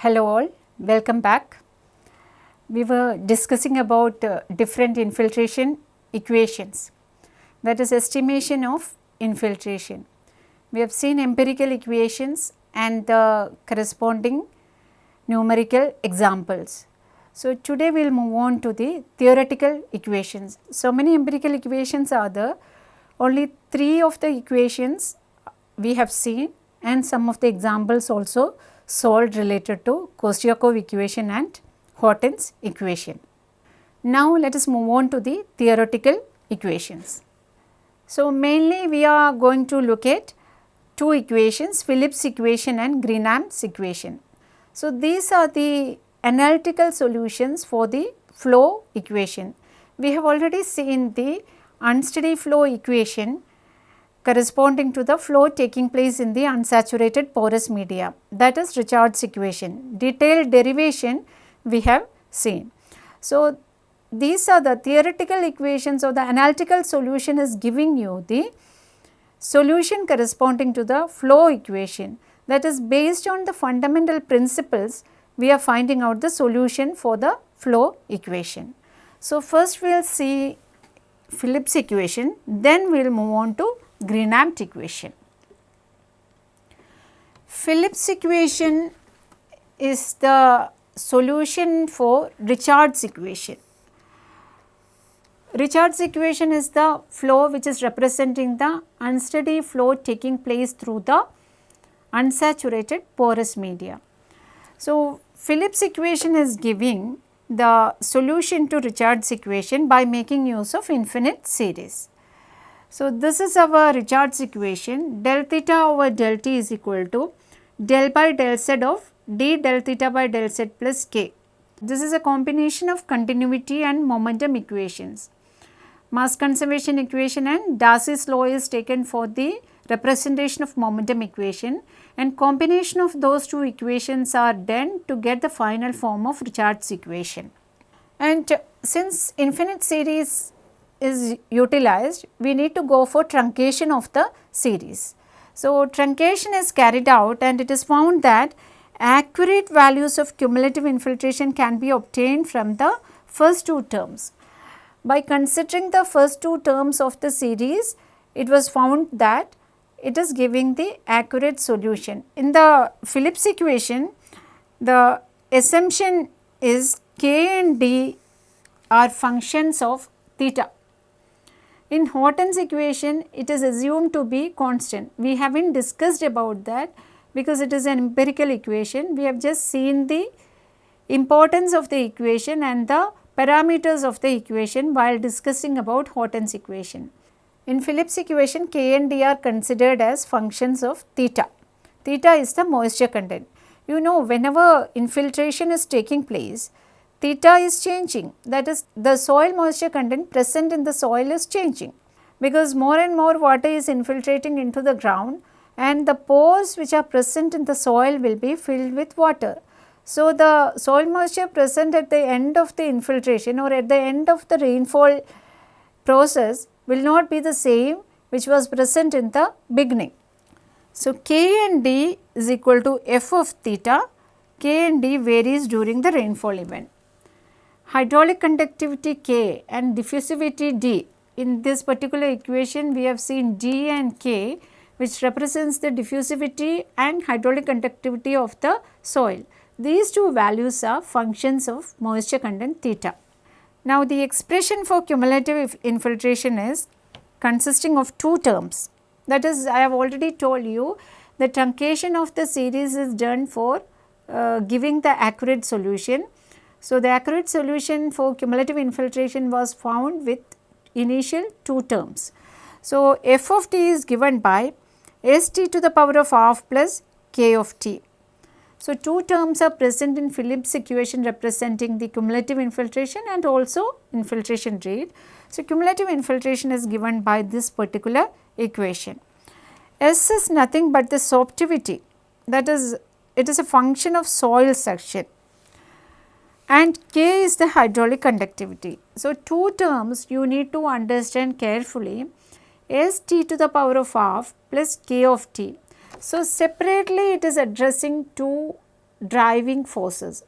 Hello all, welcome back. We were discussing about uh, different infiltration equations that is estimation of infiltration. We have seen empirical equations and the corresponding numerical examples. So, today we will move on to the theoretical equations. So, many empirical equations are there, only 3 of the equations we have seen and some of the examples also solved related to Kostyakov equation and Horton's equation. Now, let us move on to the theoretical equations. So, mainly we are going to look at two equations Phillips equation and Green-Ampt's equation. So, these are the analytical solutions for the flow equation. We have already seen the unsteady flow equation corresponding to the flow taking place in the unsaturated porous media that is Richard's equation. Detailed derivation we have seen. So, these are the theoretical equations or the analytical solution is giving you the solution corresponding to the flow equation that is based on the fundamental principles we are finding out the solution for the flow equation. So, first we will see Phillips equation then we will move on to Green-Ampt's equation. Phillips equation is the solution for Richard's equation. Richard's equation is the flow which is representing the unsteady flow taking place through the unsaturated porous media. So, Phillips equation is giving the solution to Richard's equation by making use of infinite series. So, this is our Richard's equation del theta over del t is equal to del by del z of d del theta by del z plus k. This is a combination of continuity and momentum equations. Mass conservation equation and Darcy's law is taken for the representation of momentum equation and combination of those two equations are done to get the final form of Richard's equation. And since infinite series is utilized, we need to go for truncation of the series. So, truncation is carried out and it is found that accurate values of cumulative infiltration can be obtained from the first two terms. By considering the first two terms of the series, it was found that it is giving the accurate solution. In the Phillips equation, the assumption is k and d are functions of theta. In Horton's equation, it is assumed to be constant. We have not discussed about that because it is an empirical equation. We have just seen the importance of the equation and the parameters of the equation while discussing about Horton's equation. In Phillips equation, K and D are considered as functions of theta. Theta is the moisture content. You know whenever infiltration is taking place, theta is changing that is the soil moisture content present in the soil is changing because more and more water is infiltrating into the ground and the pores which are present in the soil will be filled with water. So, the soil moisture present at the end of the infiltration or at the end of the rainfall process will not be the same which was present in the beginning. So, K and D is equal to f of theta, K and D varies during the rainfall event. Hydraulic conductivity K and diffusivity D in this particular equation we have seen D and K which represents the diffusivity and hydraulic conductivity of the soil. These two values are functions of moisture content theta. Now, the expression for cumulative infiltration is consisting of two terms that is I have already told you the truncation of the series is done for uh, giving the accurate solution. So, the accurate solution for cumulative infiltration was found with initial two terms. So, f of t is given by s t to the power of half plus k of t. So, two terms are present in Phillips equation representing the cumulative infiltration and also infiltration rate. So, cumulative infiltration is given by this particular equation. S is nothing but the sorptivity that is it is a function of soil suction and K is the hydraulic conductivity. So, two terms you need to understand carefully S t to the power of half plus K of t. So, separately it is addressing two driving forces.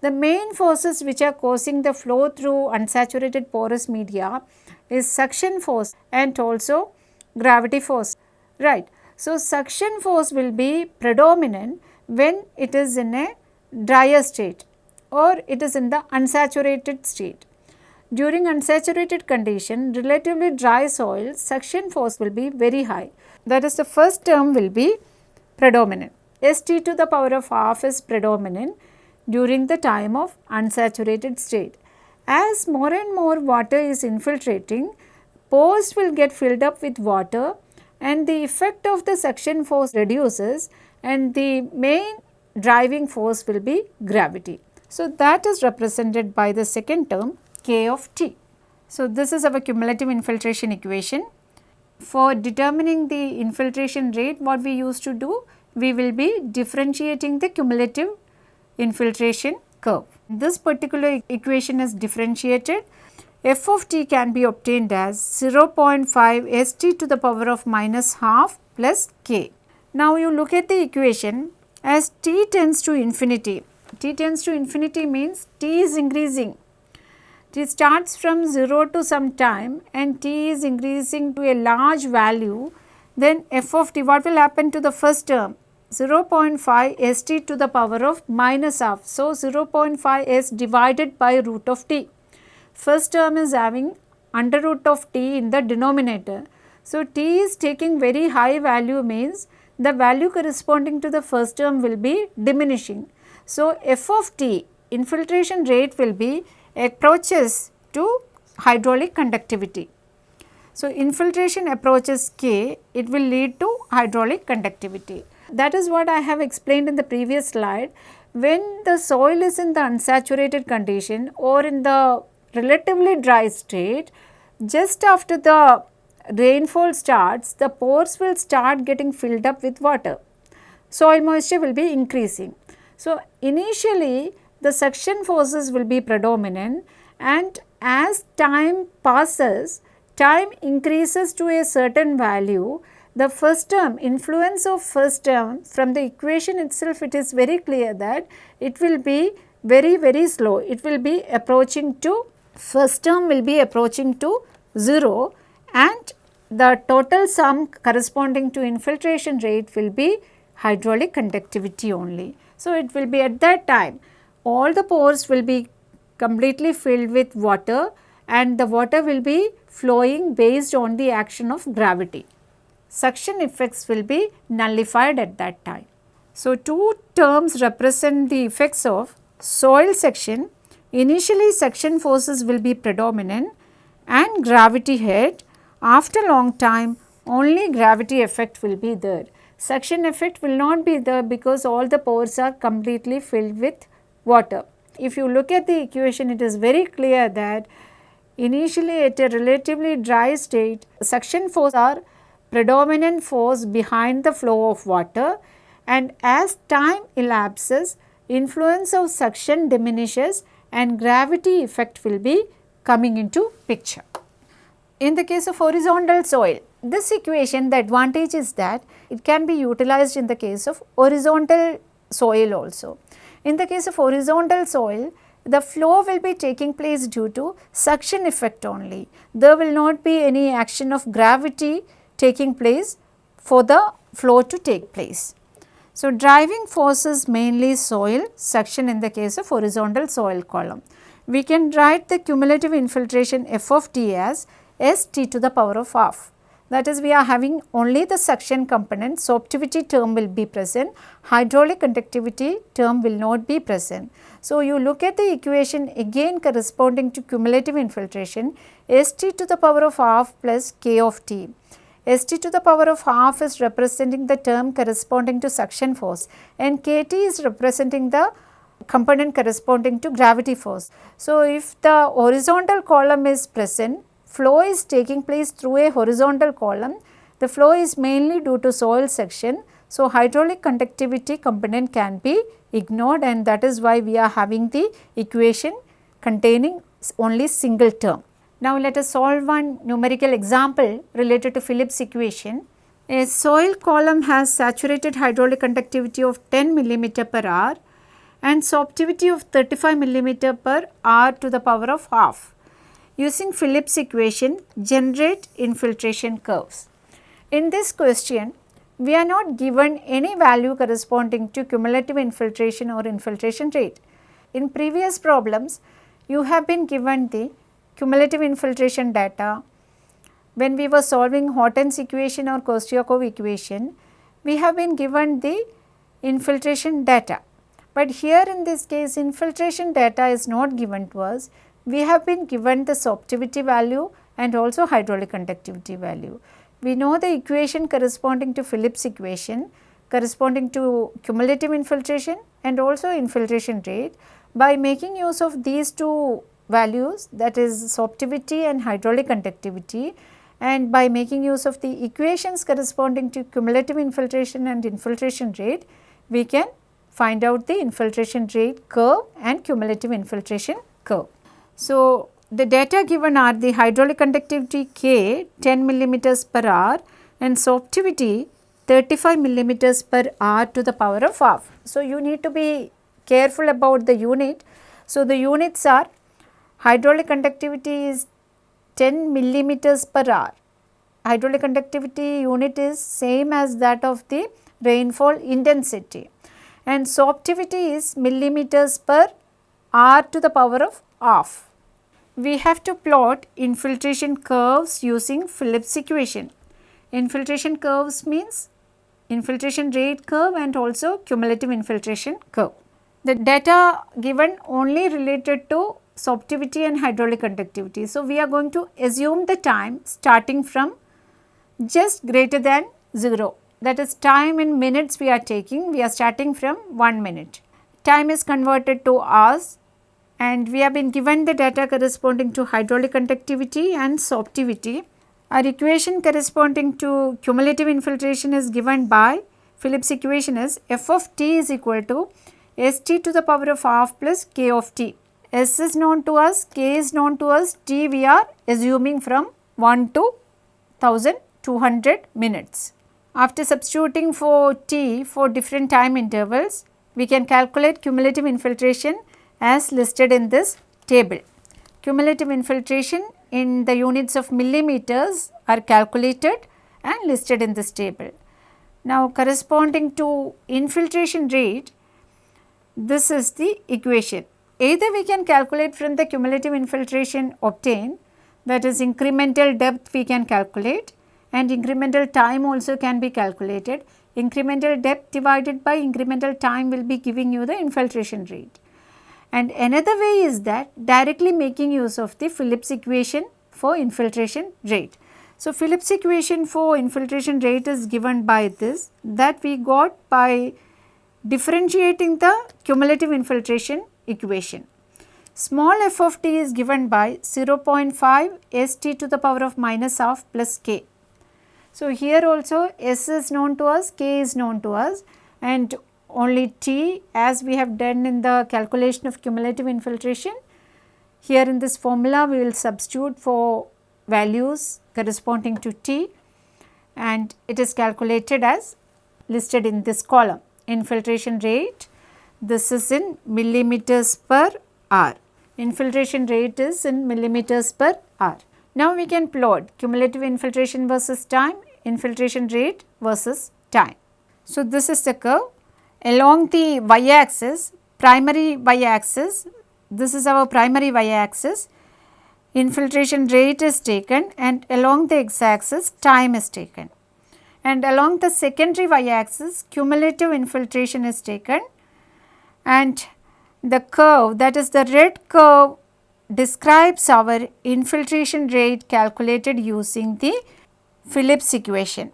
The main forces which are causing the flow through unsaturated porous media is suction force and also gravity force, right. So, suction force will be predominant when it is in a drier state or it is in the unsaturated state. During unsaturated condition, relatively dry soil, suction force will be very high. That is the first term will be predominant. St to the power of half is predominant during the time of unsaturated state. As more and more water is infiltrating, pores will get filled up with water and the effect of the suction force reduces and the main driving force will be gravity. So, that is represented by the second term K of T. So, this is our cumulative infiltration equation. For determining the infiltration rate what we used to do, we will be differentiating the cumulative infiltration curve. This particular equation is differentiated. f of t can be obtained as 0.5 st to the power of minus half plus k. Now, you look at the equation as t tends to infinity. T tends to infinity means t is increasing. t starts from 0 to some time and t is increasing to a large value then f of t what will happen to the first term 0.5 st to the power of minus half. So, 0.5 s divided by root of t. First term is having under root of t in the denominator. So, t is taking very high value means the value corresponding to the first term will be diminishing. So, f of t infiltration rate will be approaches to hydraulic conductivity. So, infiltration approaches k, it will lead to hydraulic conductivity. That is what I have explained in the previous slide. When the soil is in the unsaturated condition or in the relatively dry state, just after the rainfall starts, the pores will start getting filled up with water. Soil moisture will be increasing. So, initially the suction forces will be predominant and as time passes, time increases to a certain value, the first term influence of first term from the equation itself it is very clear that it will be very very slow. It will be approaching to first term will be approaching to 0 and the total sum corresponding to infiltration rate will be hydraulic conductivity only. So, it will be at that time all the pores will be completely filled with water and the water will be flowing based on the action of gravity suction effects will be nullified at that time. So, two terms represent the effects of soil suction. Initially suction forces will be predominant and gravity head. After long time only gravity effect will be there. Suction effect will not be there because all the pores are completely filled with water. If you look at the equation it is very clear that initially at a relatively dry state suction force are predominant force behind the flow of water and as time elapses influence of suction diminishes and gravity effect will be coming into picture. In the case of horizontal soil, this equation the advantage is that it can be utilized in the case of horizontal soil also. In the case of horizontal soil, the flow will be taking place due to suction effect only. There will not be any action of gravity taking place for the flow to take place. So, driving forces mainly soil suction in the case of horizontal soil column. We can write the cumulative infiltration f of t as s t to the power of half. That is we are having only the suction component, sorptivity term will be present, hydraulic conductivity term will not be present. So, you look at the equation again corresponding to cumulative infiltration s t to the power of half plus k of t. St to the power of half is representing the term corresponding to suction force and Kt is representing the component corresponding to gravity force. So, if the horizontal column is present, flow is taking place through a horizontal column, the flow is mainly due to soil suction. So, hydraulic conductivity component can be ignored and that is why we are having the equation containing only single term. Now, let us solve one numerical example related to Phillips equation. A soil column has saturated hydraulic conductivity of 10 millimeter per hour and sorptivity of 35 millimeter per hour to the power of half. Using Phillips equation generate infiltration curves. In this question we are not given any value corresponding to cumulative infiltration or infiltration rate. In previous problems you have been given the cumulative infiltration data. When we were solving Horton's equation or Kostyakov equation we have been given the infiltration data. But here in this case infiltration data is not given to us, we have been given the sorptivity value and also hydraulic conductivity value. We know the equation corresponding to Phillips equation corresponding to cumulative infiltration and also infiltration rate. By making use of these two values that is sorptivity and hydraulic conductivity and by making use of the equations corresponding to cumulative infiltration and infiltration rate, we can find out the infiltration rate curve and cumulative infiltration curve. So, the data given are the hydraulic conductivity K 10 millimeters per hour and sorptivity 35 millimeters per hour to the power of half. So, you need to be careful about the unit. So, the units are hydraulic conductivity is 10 millimeters per hour. Hydraulic conductivity unit is same as that of the rainfall intensity and sorptivity is millimeters per hour to the power of half. We have to plot infiltration curves using Phillips equation. Infiltration curves means infiltration rate curve and also cumulative infiltration curve. The data given only related to sorptivity and hydraulic conductivity. So, we are going to assume the time starting from just greater than 0 that is time in minutes we are taking we are starting from 1 minute. Time is converted to hours and we have been given the data corresponding to hydraulic conductivity and sorptivity. Our equation corresponding to cumulative infiltration is given by Phillips equation is f of t is equal to s t to the power of half plus k of t. S is known to us, K is known to us, T we are assuming from 1 to 1200 minutes. After substituting for T for different time intervals, we can calculate cumulative infiltration as listed in this table. Cumulative infiltration in the units of millimeters are calculated and listed in this table. Now corresponding to infiltration rate, this is the equation Either we can calculate from the cumulative infiltration obtained that is incremental depth we can calculate and incremental time also can be calculated. Incremental depth divided by incremental time will be giving you the infiltration rate. And another way is that directly making use of the Phillips equation for infiltration rate. So, Phillips equation for infiltration rate is given by this that we got by differentiating the cumulative infiltration equation. Small f of t is given by 0.5 s t to the power of minus half plus k. So, here also s is known to us, k is known to us and only t as we have done in the calculation of cumulative infiltration. Here in this formula we will substitute for values corresponding to t and it is calculated as listed in this column infiltration rate this is in millimeters per hour. Infiltration rate is in millimeters per hour. Now we can plot cumulative infiltration versus time, infiltration rate versus time. So this is the curve. Along the y axis, primary y axis, this is our primary y axis, infiltration rate is taken and along the x axis time is taken. And along the secondary y axis, cumulative infiltration is taken and the curve that is the red curve describes our infiltration rate calculated using the Phillips equation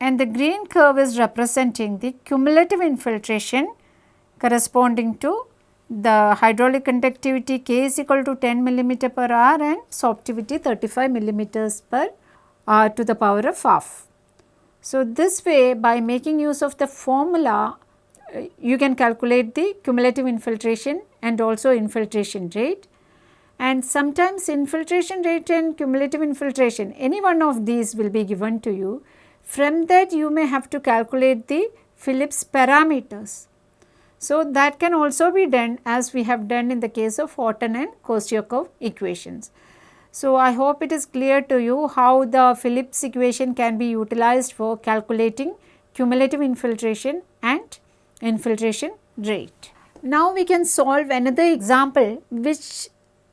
and the green curve is representing the cumulative infiltration corresponding to the hydraulic conductivity K is equal to 10 millimeter per hour and sorptivity 35 millimeters per hour to the power of half. So, this way by making use of the formula uh, you can calculate the cumulative infiltration and also infiltration rate and sometimes infiltration rate and cumulative infiltration any one of these will be given to you. From that you may have to calculate the Phillips parameters. So, that can also be done as we have done in the case of Horton and Kostyakov equations. So, I hope it is clear to you how the Phillips equation can be utilized for calculating cumulative infiltration and infiltration rate. Now, we can solve another example which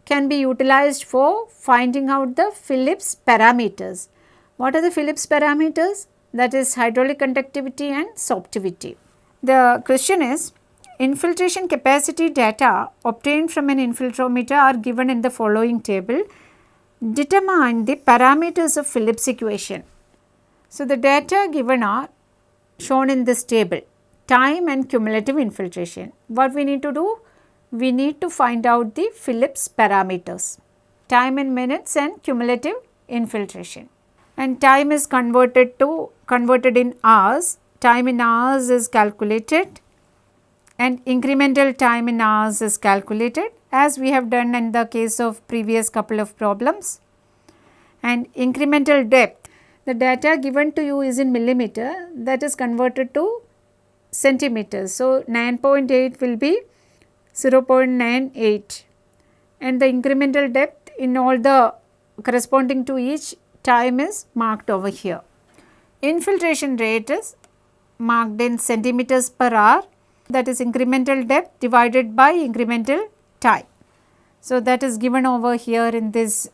can be utilized for finding out the Phillips parameters. What are the Phillips parameters? That is hydraulic conductivity and sorptivity. The question is infiltration capacity data obtained from an infiltrometer are given in the following table. Determine the parameters of Phillips equation. So, the data given are shown in this table time and cumulative infiltration. What we need to do? We need to find out the Phillips parameters time in minutes and cumulative infiltration and time is converted to converted in hours. Time in hours is calculated. And incremental time in hours is calculated as we have done in the case of previous couple of problems. And incremental depth the data given to you is in millimeter that is converted to centimeters. So, 9.8 will be 0.98 and the incremental depth in all the corresponding to each time is marked over here. Infiltration rate is marked in centimeters per hour that is incremental depth divided by incremental time. So, that is given over here in this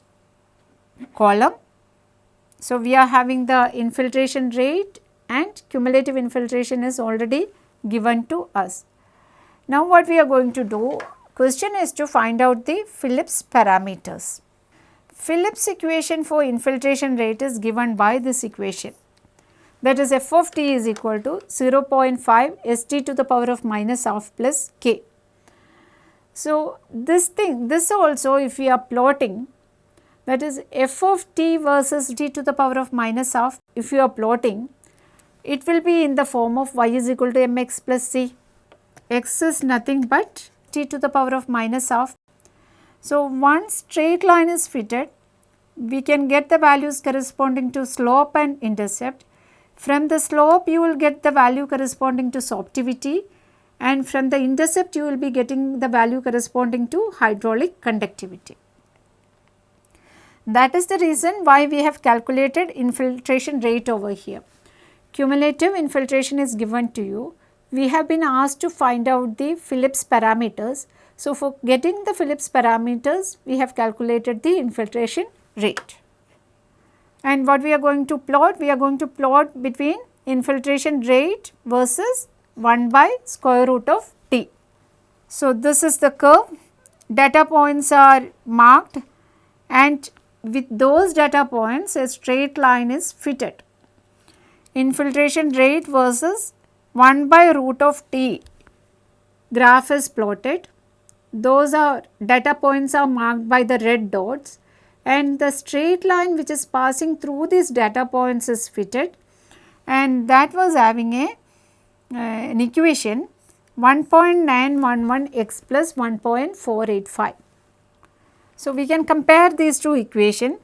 column. So, we are having the infiltration rate and cumulative infiltration is already given to us. Now, what we are going to do question is to find out the Phillips parameters. Phillips equation for infiltration rate is given by this equation that is f of t is equal to 0.5 s t to the power of minus half plus k. So, this thing this also if we are plotting that is f of t versus t to the power of minus half if you are plotting it will be in the form of y is equal to mx plus c x is nothing but t to the power of minus half so, once straight line is fitted, we can get the values corresponding to slope and intercept. From the slope, you will get the value corresponding to sorptivity and from the intercept, you will be getting the value corresponding to hydraulic conductivity. That is the reason why we have calculated infiltration rate over here. Cumulative infiltration is given to you. We have been asked to find out the Phillips parameters so, for getting the Phillips parameters, we have calculated the infiltration rate. And what we are going to plot? We are going to plot between infiltration rate versus 1 by square root of t. So, this is the curve, data points are marked and with those data points a straight line is fitted. Infiltration rate versus 1 by root of t graph is plotted those are data points are marked by the red dots and the straight line which is passing through these data points is fitted and that was having a uh, an equation 1.911 x plus 1.485. So, we can compare these two equation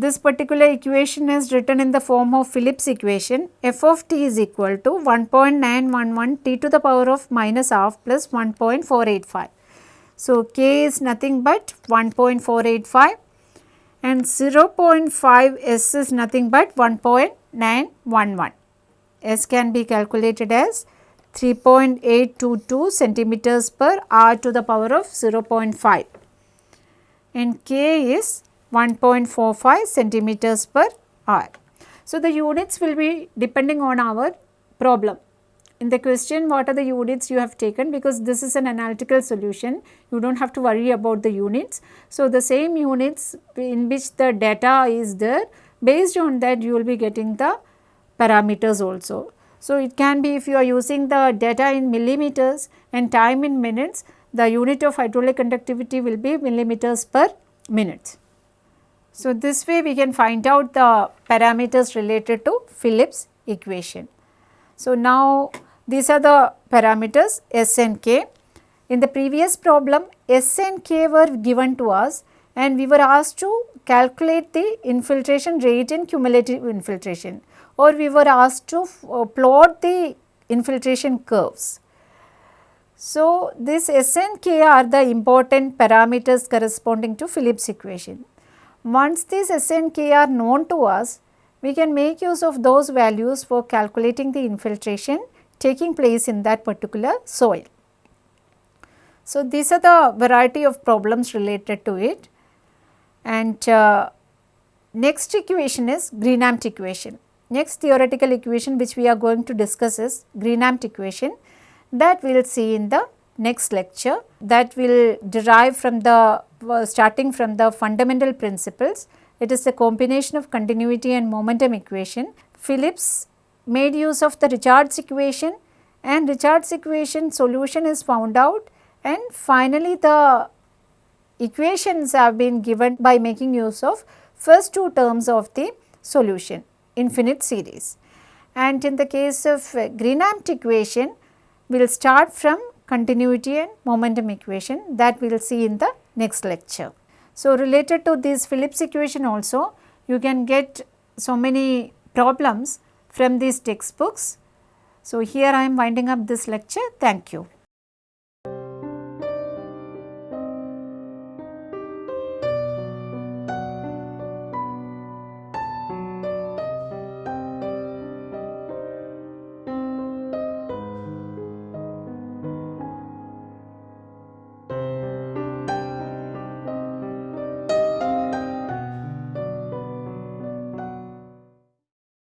this particular equation is written in the form of Phillips equation f of t is equal to 1.911 t to the power of minus half plus 1.485. So, k is nothing but 1.485 and 0.5 s is nothing but 1.911. s can be calculated as 3.822 centimeters per r to the power of 0.5 and k is 1.45 centimeters per hour. So, the units will be depending on our problem. In the question what are the units you have taken because this is an analytical solution you do not have to worry about the units. So, the same units in which the data is there based on that you will be getting the parameters also. So, it can be if you are using the data in millimeters and time in minutes the unit of hydraulic conductivity will be millimeters per minute. So, this way we can find out the parameters related to Phillips equation. So, now these are the parameters S and K. In the previous problem S and K were given to us and we were asked to calculate the infiltration rate and cumulative infiltration or we were asked to uh, plot the infiltration curves. So, this S and K are the important parameters corresponding to Phillips equation. Once these S and K are known to us, we can make use of those values for calculating the infiltration taking place in that particular soil. So, these are the variety of problems related to it and uh, next equation is Green-Ampt equation. Next theoretical equation which we are going to discuss is Green-Ampt equation that we will see in the next lecture that will derive from the uh, starting from the fundamental principles. It is a combination of continuity and momentum equation. Phillips made use of the Richards equation and Richards equation solution is found out and finally the equations have been given by making use of first two terms of the solution infinite series. And in the case of Green-Ampt equation, we will start from continuity and momentum equation that we will see in the next lecture. So, related to this Phillips equation also, you can get so many problems from these textbooks. So, here I am winding up this lecture. Thank you.